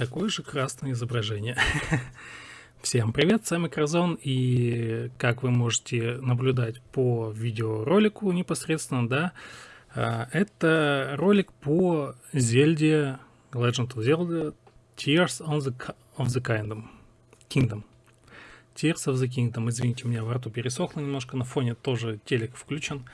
Какое же красное изображение. Всем привет, с вами Кразон, и как вы можете наблюдать по видеоролику непосредственно, да, а, это ролик по Зельде, Legend of Zelda Tears of the, of the Kingdom. Kingdom. Tears of the Kingdom. Извините, у меня во рту пересохло немножко, на фоне тоже телек включен.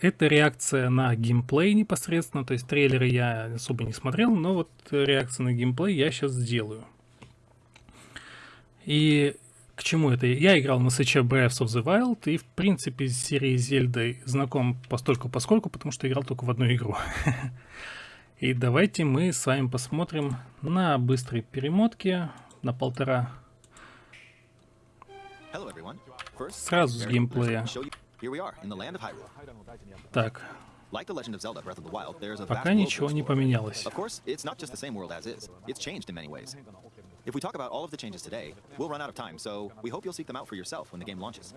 Это реакция на геймплей непосредственно, то есть трейлеры я особо не смотрел, но вот реакция на геймплей я сейчас сделаю. И к чему это? Я играл на Switch Breath of the Wild и, в принципе, с серией Зельды знаком постольку поскольку, потому что играл только в одну игру. И давайте мы с вами посмотрим на быстрой перемотке на полтора. Сразу с геймплея. Так. Пока ничего не поменялось. If we talk about all of the changes today, we'll run out of time, so we hope you'll seek them out for yourself when the game launches.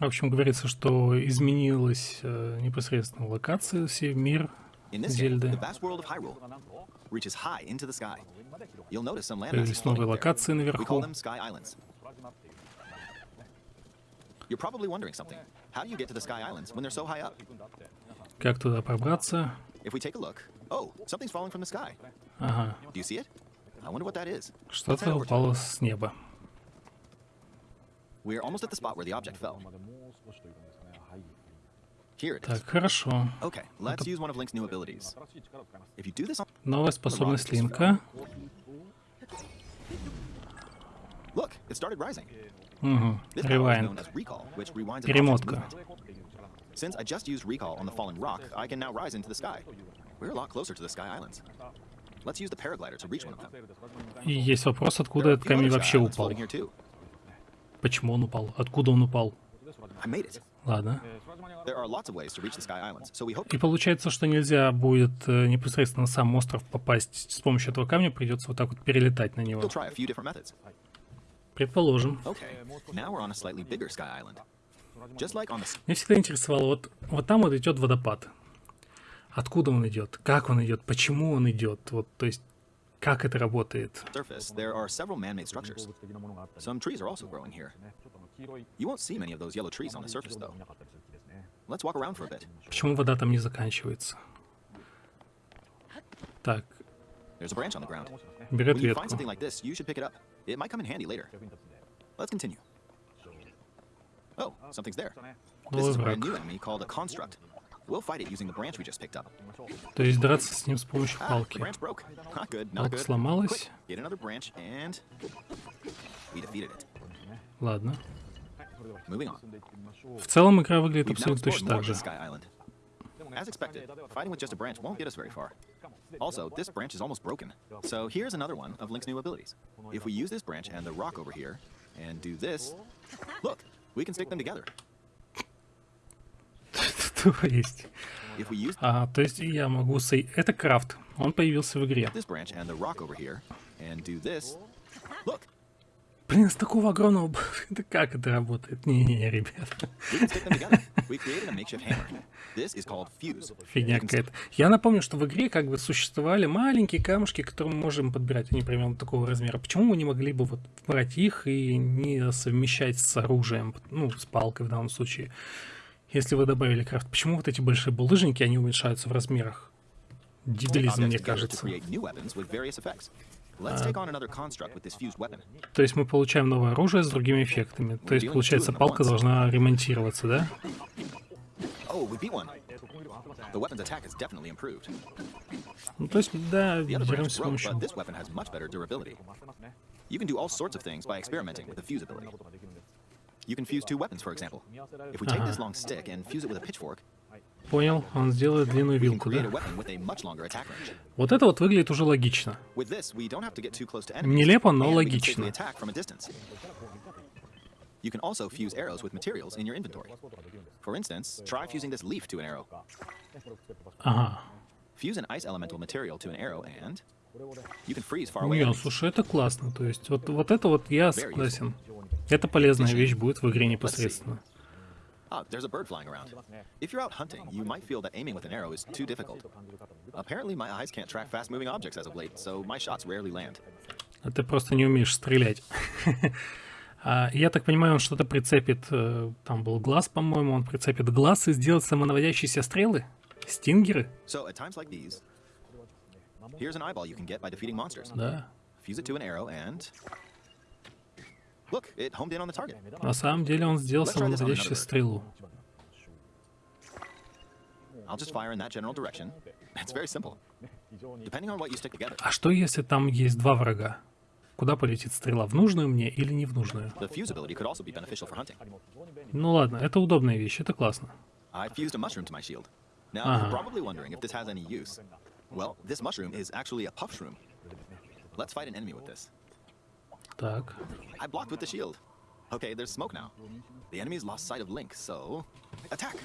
В общем, говорится, что изменилась э, непосредственно локация, все мир Зельды. Появились новые локации наверху. You're probably wondering something. How do you get to the Sky Islands when they're so high up? Как туда пробраться? If we take a look, oh, something's falling from the sky. Ага. Do you see it? I wonder what that is. Что-то упало с неба. We're almost at the spot where the object fell. Here it is. Так, хорошо. Okay, let's use one of Link's new abilities. If you do this on Новая способность Линка. Look, it started rising. Угу. Rewind. Перемотка. Since I just used recall on the falling rock, I can now rise into the sky. We're a lot closer to the Sky Islands. Let's use the paraglider to reach one of them. И есть вопрос, откуда этот камень вообще упал. Почему он упал? Откуда он упал? Ладно. И получается, что нельзя будет э, непосредственно на сам остров попасть с помощью этого камня, придется вот так вот перелетать на него. Предположим. Меня всегда интересовало, вот, вот там вот идет водопад. Откуда он идет? Как он идет? Почему он идет? Вот, то есть, как это работает? Почему вода там не заканчивается? Так. Берет ветку. Let's continue. Oh, something's there. This is a brand new enemy called a construct. We'll fight it using the branch we just picked up. То есть драться с ним с помощью палки. Палка сломалась. Ладно. В целом игра выглядит абсолютно точно так же. As expected, fighting with just a branch won't get us very far. Also, this branch is almost broken. So here's another one of Link's new abilities. If we use this branch and the rock over here, and do this, look, we can stick them together. То есть... А, то есть я могу... Это крафт. Он появился в игре. Блин, с такого огромного... Это как это работает? Не-не-не, ребят. Фигня какая-то. Я напомню, что в игре как бы существовали маленькие камушки, которые мы можем подбирать. Они примерно такого размера. Почему мы не могли бы вот брать их и не совмещать с оружием? Ну, с палкой в данном случае. Если вы добавили крафт. Почему вот эти большие булыжники, они уменьшаются в размерах? Дебилизм, мне кажется. А, то есть мы получаем новое оружие с другими эффектами. То есть, получается, палка должна ремонтироваться, да? Ну, то есть, да, деремся с помощью... You can do all sorts of things by experimenting with the fuse ability. You can fuse two weapons, for example. If we take this long stick and fuse it with a pitchfork, Понял, он сделает длинную вилку, да? Вот это вот выглядит уже логично. Нелепо, но логично. You can also fuse arrows with materials in your inventory. For instance, try fusing this leaf to an arrow. Ага. Fuse an ice elemental material to an arrow and. Не, слушай, это классно. То есть, вот, вот это вот я согласен. Это полезная вещь будет в игре непосредственно. Ah, there's a bird flying around. If you're out hunting, you might feel that aiming with an arrow is too difficult. Apparently, my eyes can't track fast-moving objects as of late, so my shots rarely land. А ты просто не умеешь стрелять. А, Я так понимаю, он что-то прицепит, э, там был глаз, по-моему, он прицепит глаз и сделает самонаводящиеся стрелы? Стингеры? So at times like these, here's an eyeball you can get by defeating monsters. Да. На самом деле он сделал самонаводящую стрелу. А что если там есть два врага? Куда полетит стрела? В нужную мне или не в нужную? Ну ладно, это удобная вещь, это классно. Uh-huh. Well, this mushroom is actually a puff shroom. Let's fight an enemy with this. Так. I blocked with the shield. Okay, there's smoke now. The enemy's lost sight of Link, so... Attack!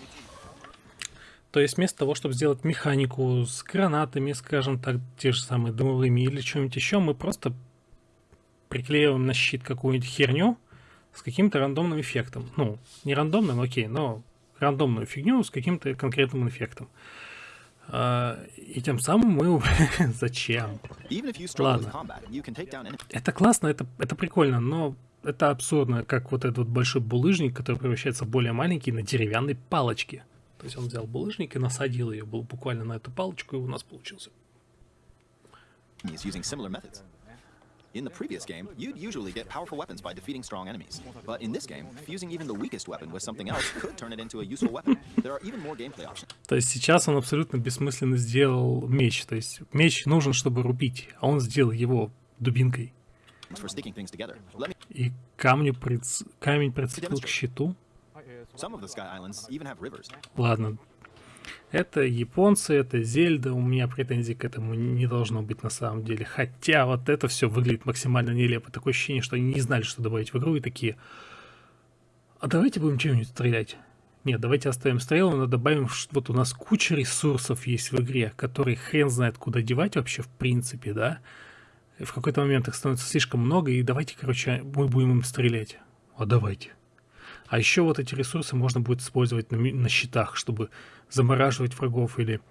То есть вместо того, чтобы сделать механику с гранатами, скажем так, те же самые дымовыми или что-нибудь еще, мы просто приклеиваем на щит какую-нибудь херню с каким-то рандомным эффектом. Ну, не рандомным, окей, но рандомную фигню с каким-то конкретным эффектом. А, И тем самым мы... Зачем? Ладно. Это классно, это, это прикольно, но это абсурдно, как вот этот вот большой булыжник, который превращается в более маленький на деревянной палочке. То есть он взял булыжник и насадил ее буквально на эту палочку, и у нас получился. In the previous game, you'd usually get powerful weapons by defeating strong enemies. But in this game, fusing even the weakest weapon with something else could turn it into a useful weapon. There are even more gameplay options То есть сейчас он абсолютно бессмысленно сделал меч. То есть меч нужен, чтобы рубить, а он сделал его дубинкой. И камню приц- камень прицепил к щиту. Ладно. Это японцы, это Зельда, у меня претензий к этому не должно быть на самом деле. Хотя вот это все выглядит максимально нелепо. Такое ощущение, что они не знали, что добавить в игру, и такие, а давайте будем чем-нибудь стрелять. Нет, давайте оставим стрелы, но добавим, что вот у нас куча ресурсов есть в игре, которые хрен знает куда девать вообще в принципе, да. И в какой-то момент их становится слишком много, и давайте, короче, мы будем им стрелять. А давайте. А еще вот эти ресурсы можно будет использовать на, на щитах, чтобы замораживать врагов или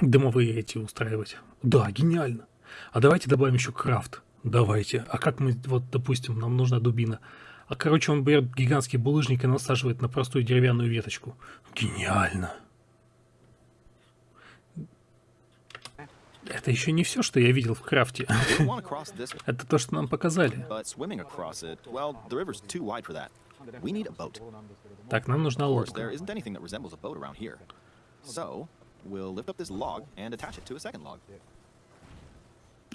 дымовые эти устраивать. Да, гениально. А давайте добавим еще крафт. Давайте. А как мы, вот, допустим, нам нужна дубина. А, короче, он берет гигантский булыжник и насаживает на простую деревянную веточку. Гениально. Это еще не все, что я видел в крафте. Это то, что нам показали. but swimming across it, well, the river's too wide for that. We need a boat. Так, нам нужна Of course, there лодка. isn't anything that resembles a boat around here. So, we'll lift up this log and attach it to a second log.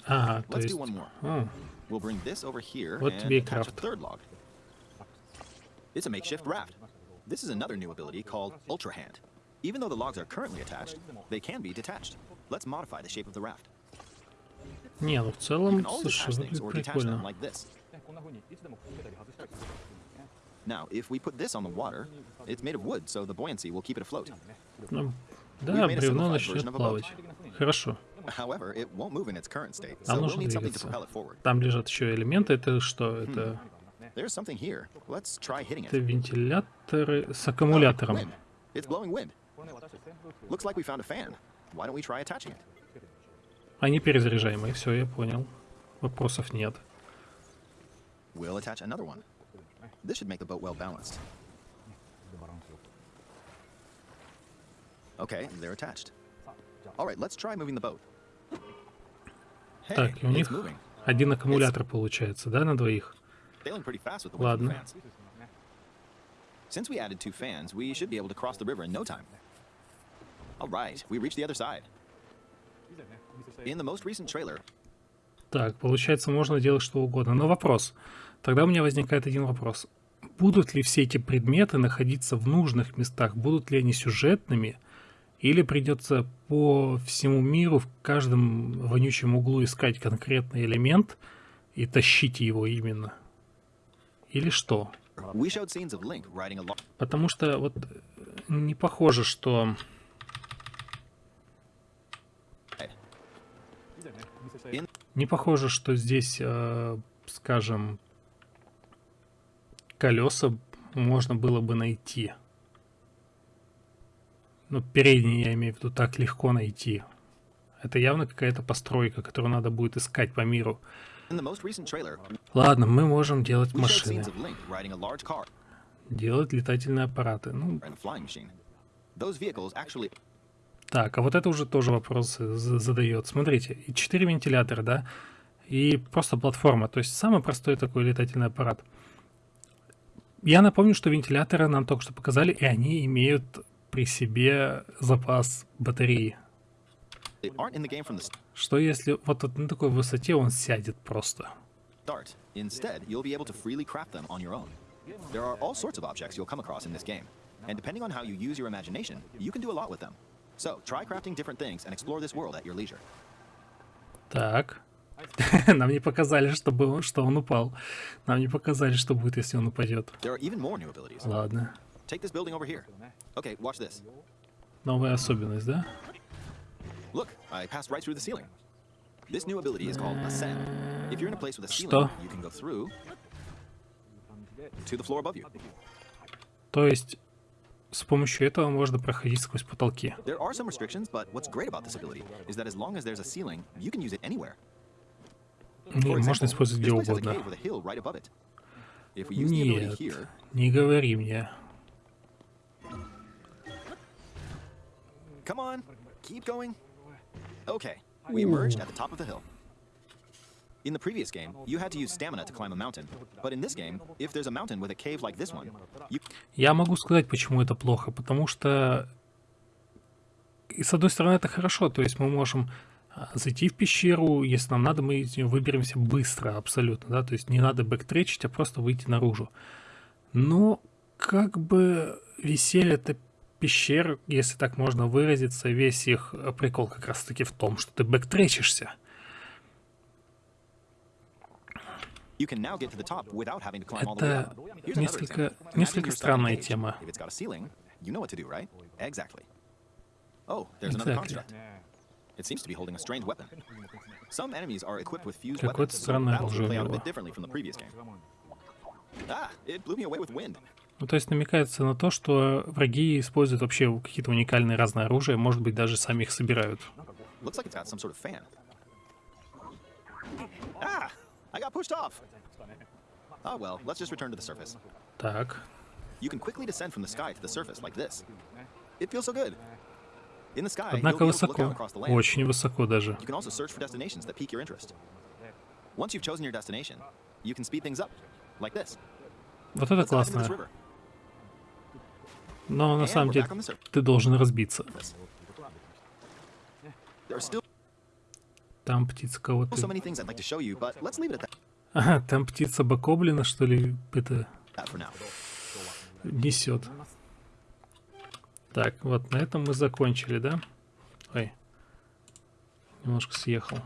Ага, то Let's есть... do one more. А, We'll bring this over here Вот and тебе и attach a крафт. third log. It's a makeshift raft. This is another new ability called Ultra Hand. Even though the logs are currently attached, they can be detached. Let's modify the shape of the raft. не, ну в You целом, can always слушай, attach things выглядит or detach them прикольно. Now, if we put this on the water, it's made of wood, so the buoyancy will keep it afloat. Ну, да, бревно начнет плавать. Хорошо. However, it won't move in its current state, so we'll need something to propel it forward. Там лежат еще элементы. Это что? Это, There's something here. Let's try hitting это it. вентиляторы с Oh, аккумулятором. It's blowing wind. Looks like we found a fan. Why don't we try attaching it? Они перезаряжаемые. Все, я понял. Вопросов нет. We'll attach another one. This should make the boat well balanced. Okay, they're attached. All right, let's try moving the boat. Hey, Так, и у it's них один аккумулятор получается, да, на двоих? Sailing pretty fast with the wind from Ладно. Since we added two fans, we should be able to cross the river in no time. All right, we reached the other side. In the most recent trailer, Так, получается, можно делать что угодно. Но вопрос. Тогда у меня возникает один вопрос. Будут ли все эти предметы находиться в нужных местах? Будут ли они сюжетными? Или придется по всему миру в каждом вонючем углу искать конкретный элемент и тащить его именно? Или что? Потому что вот э, не похоже, что... Не похоже, что здесь, э, скажем, колеса можно было бы найти. Ну, передний, я имею в виду, так легко найти. Это явно какая-то постройка, которую надо будет искать по миру. Ладно, мы можем делать машины. Делать летательные аппараты. Ну, так, а вот это уже тоже вопрос задает. Смотрите, и 4 вентилятора, да, и просто платформа. То есть самый простой такой летательный аппарат. Я напомню, что вентиляторы нам только что показали, и они имеют при себе запас батареи. Что если вот на такой высоте он сядет просто? Instead, you'll be able to freely craft them on your own. There are all sorts of objects you'll come across in this game, and depending on how you use your imagination, you can do a lot with them. So, try crafting different things and explore this world at your leisure. Так. Нам не показали, чтобы он, что он упал. Нам не показали, что будет, если он упадет. Ладно. Okay. Новая особенность, да? Look, I passed right through the ceiling. This new ability is called Ascend. If you're in a place with a ceiling, Что? you can go through to the floor above you. То есть с помощью этого можно проходить сквозь потолки. There are some restrictions, but what's great about this ability is that as long as there's a ceiling, you can use it anywhere. Не, можно использовать где угодно. Нет, не говори мне. come on, keep going. Okay, we emerged at the top of the hill. In the previous game, you had to use stamina to climb a mountain, but in this game, if there's a mountain with a cave like this one, you Я могу сказать, почему это плохо. Потому что, и с одной стороны, это хорошо. То есть мы можем а, зайти в пещеру, если нам надо, мы из нее выберемся быстро, абсолютно. Да? То есть не надо бэктречить, а просто выйти наружу. Но как бы веселье это пещер, если так можно выразиться, весь их э, прикол как раз-таки в том, что ты бэктречишься. Это несколько, несколько странная тема. Exactly. It seems to be holding a strange weapon. Some enemies are equipped with fused weapons, so battles will play out a bit differently from the previous game. Ah, it blew me away with wind. Ну, то есть намекается на то, что враги используют вообще какие-то уникальные разные оружия, может быть, даже сами их собирают. Looks like it's got some sort of fan. Ah, I got pushed off. Oh well, let's just return to the surface. Так, You can quickly descend from the sky to the surface like this. It feels so good. In the sky, you'll однако высоко, очень высоко даже. Вот это классно. Но на самом деле ты должен разбиться. Там птица кого-то... Ага, там птица бокоблина, что ли, это несет. Так, вот на этом мы закончили, да? Ой, немножко съехал.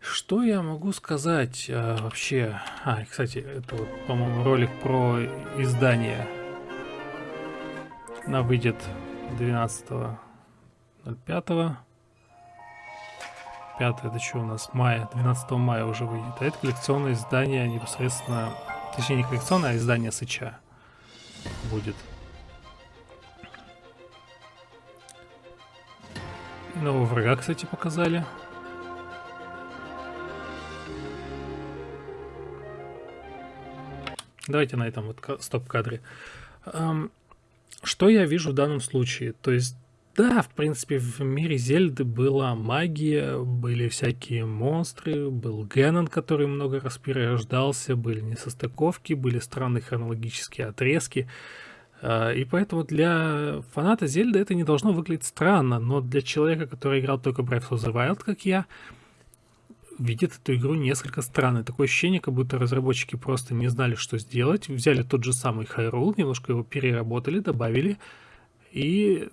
Что я могу сказать а, вообще? А, кстати, это вот, по-моему, ролик про издание. Она выйдет 12.05. 5 это что у нас? Мая. 12 мая уже выйдет. А это коллекционное издание непосредственно... Точнее, не коллекционное, а издание Сыча будет. Нового врага, кстати, показали. Давайте на этом вот ка- стоп-кадре. Что я вижу в данном случае? То есть, да, в принципе, в мире Зельды была магия, были всякие монстры, был Геннон, который много раз перерождался, были несостыковки, были странные хронологические отрезки. А, И поэтому для фаната Зельды это не должно выглядеть странно, но для человека, который играл только Breath of the Wild, как я, видит эту игру несколько странной. Такое ощущение, как будто разработчики просто не знали, что сделать. Взяли тот же самый Hyrule, немножко его переработали, добавили и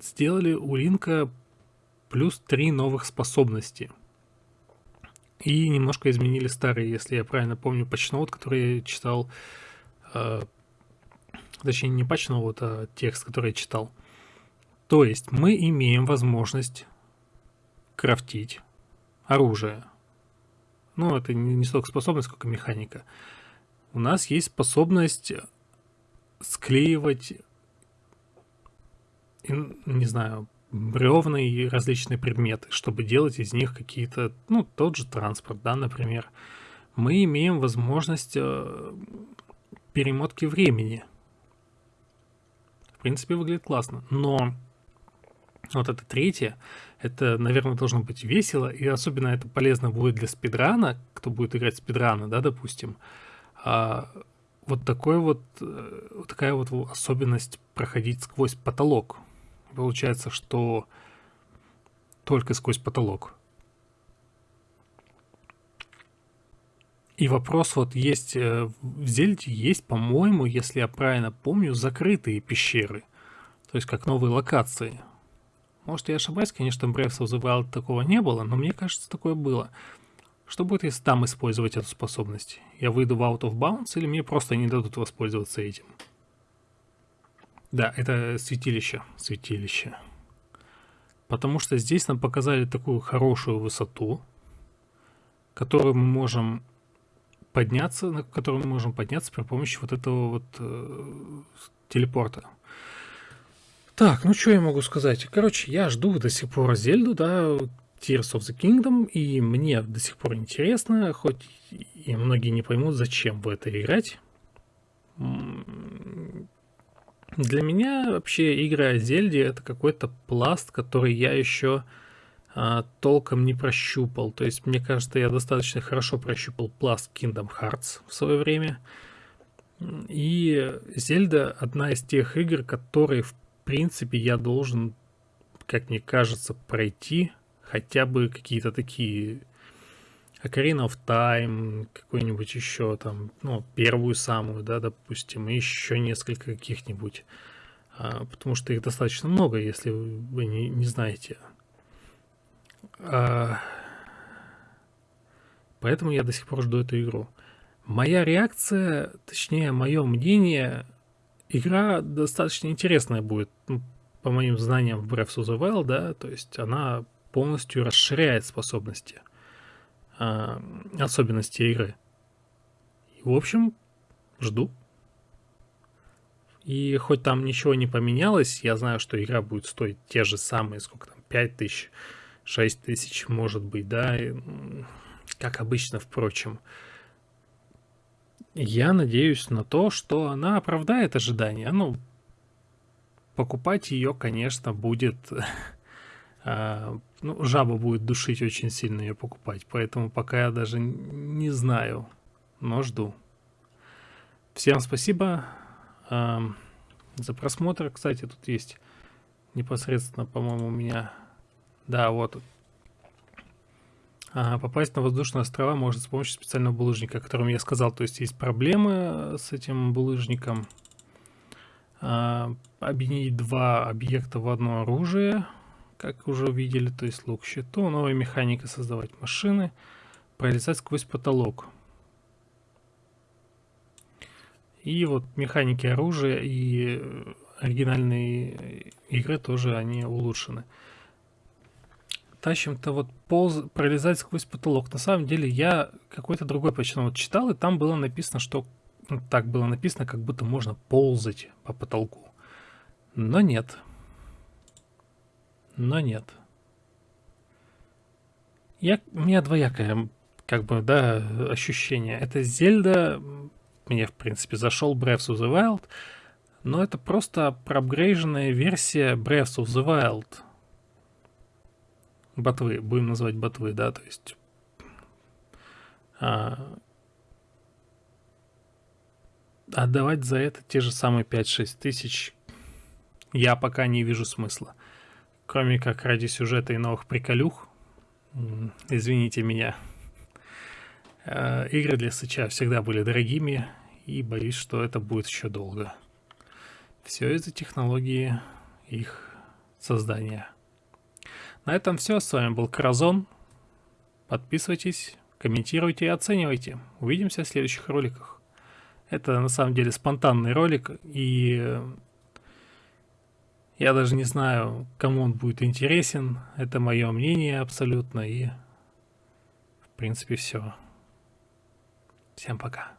сделали у Линка плюс три новых способности. И немножко изменили старые, если я правильно помню, патчноут, который я читал, э, точнее не патчноут, а текст, который я читал. То есть мы имеем возможность крафтить оружие. Ну, это не, не столько способность, сколько механика. У нас есть способность склеивать не знаю, бревна и различные предметы, чтобы делать из них какие-то, ну, тот же транспорт, да, например. Мы имеем возможность э, перемотки времени. В принципе, выглядит классно. Но вот это третье, это, наверное, должно быть весело, и особенно это полезно будет для спидрана, кто будет играть спидрана, да, допустим. А, вот такой э, вот такая вот особенность проходить сквозь потолок. Получается, что только сквозь потолок. И вопрос вот есть, э, в Зельде есть, по-моему, если я правильно помню, закрытые пещеры. То есть как новые локации. Может я ошибаюсь, конечно, Breath of the такого не было, но мне кажется, такое было. Что будет, если там использовать эту способность? Я выйду в Out of Bounds или мне просто не дадут воспользоваться этим? Да, это святилище. Святилище. Потому что здесь нам показали такую хорошую высоту, которую мы можем подняться, на которую мы можем подняться при помощи вот этого вот э, телепорта. Так, ну что я могу сказать? Короче, я жду до сих пор Зельду, да, Tears of the Kingdom, и мне до сих пор интересно, хоть и многие не поймут, зачем в это играть. Для меня вообще игра о Зельде это какой-то пласт, который я еще а, толком не прощупал. То есть, мне кажется, я достаточно хорошо прощупал пласт Kingdom Hearts в свое время. И Зельда одна из тех игр, которые, в принципе, я должен, как мне кажется, пройти хотя бы какие-то такие Ocarina of Time, какой-нибудь еще там, ну, первую самую, да, допустим, и еще несколько каких-нибудь. А, потому что их достаточно много, если вы не, не знаете. А, поэтому я до сих пор жду эту игру. Моя реакция, точнее, мое мнение, игра достаточно интересная будет, ну, по моим знаниям в Breath of the Wild, да, то есть она полностью расширяет способности э, особенности игры. И, в общем, жду. И хоть там ничего не поменялось, я знаю, что игра будет стоить те же самые, сколько там, 5 тысяч, 6 тысяч, может быть, да, как обычно, впрочем. Я надеюсь на то, что она оправдает ожидания. Ну, покупать ее, конечно, будет А, ну, жаба будет душить очень сильно ее покупать, поэтому пока я даже не знаю, но жду. Всем спасибо за просмотр. Кстати, тут есть непосредственно, по-моему, у меня... Да, вот. А, попасть на воздушные острова может с помощью специального булыжника, о котором я сказал. То есть есть проблемы с этим булыжником. А, объединить два объекта в одно оружие – как уже увидели, то есть лук щиту, новая механика создавать машины, пролезать сквозь потолок. И вот механики оружия и оригинальные игры тоже они улучшены. Тащим-то вот полз, пролезать сквозь потолок. На самом деле я какой-то другой почему вот читал, и там было написано, что ну, так было написано, как будто можно ползать по потолку. Но нет но нет. Я, у меня двоякое, как бы, да, ощущение. Это Зельда, мне, в принципе, зашел Breath of the Wild, но это просто проапгрейженная версия Breath of the Wild. Ботвы, будем называть ботвы, да, то есть... А, отдавать за это те же самые 5-6 тысяч я пока не вижу смысла кроме как ради сюжета и новых приколюх, извините меня, э, игры для Сыча всегда были дорогими, и боюсь, что это будет еще долго. Все из-за технологии их создания. На этом все. С вами был Кразон. Подписывайтесь, комментируйте и оценивайте. Увидимся в следующих роликах. Это на самом деле спонтанный ролик, и я даже не знаю, кому он будет интересен. Это мое мнение абсолютно. И, в принципе, все. Всем пока.